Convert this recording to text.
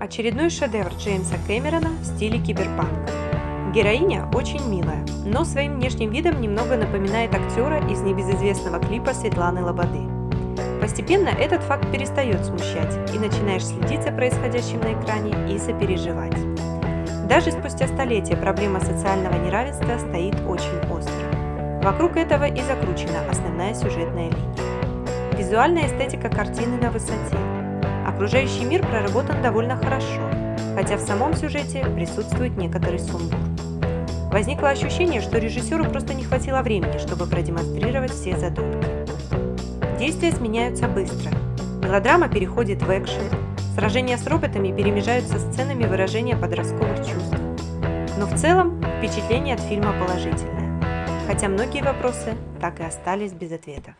Очередной шедевр Джеймса Кэмерона в стиле киберпанк. Героиня очень милая, но своим внешним видом немного напоминает актера из небезызвестного клипа Светланы Лободы. Постепенно этот факт перестает смущать, и начинаешь следить за происходящим на экране и сопереживать. Даже спустя столетия проблема социального неравенства стоит очень остро. Вокруг этого и закручена основная сюжетная линия. Визуальная эстетика картины на высоте, Окружающий мир проработан довольно хорошо, хотя в самом сюжете присутствует некоторый сумбур. Возникло ощущение, что режиссеру просто не хватило времени, чтобы продемонстрировать все задумки. Действия сменяются быстро. Мелодрама переходит в экшен, сражения с роботами перемежаются сценами выражения подростковых чувств. Но в целом впечатление от фильма положительное, хотя многие вопросы так и остались без ответов.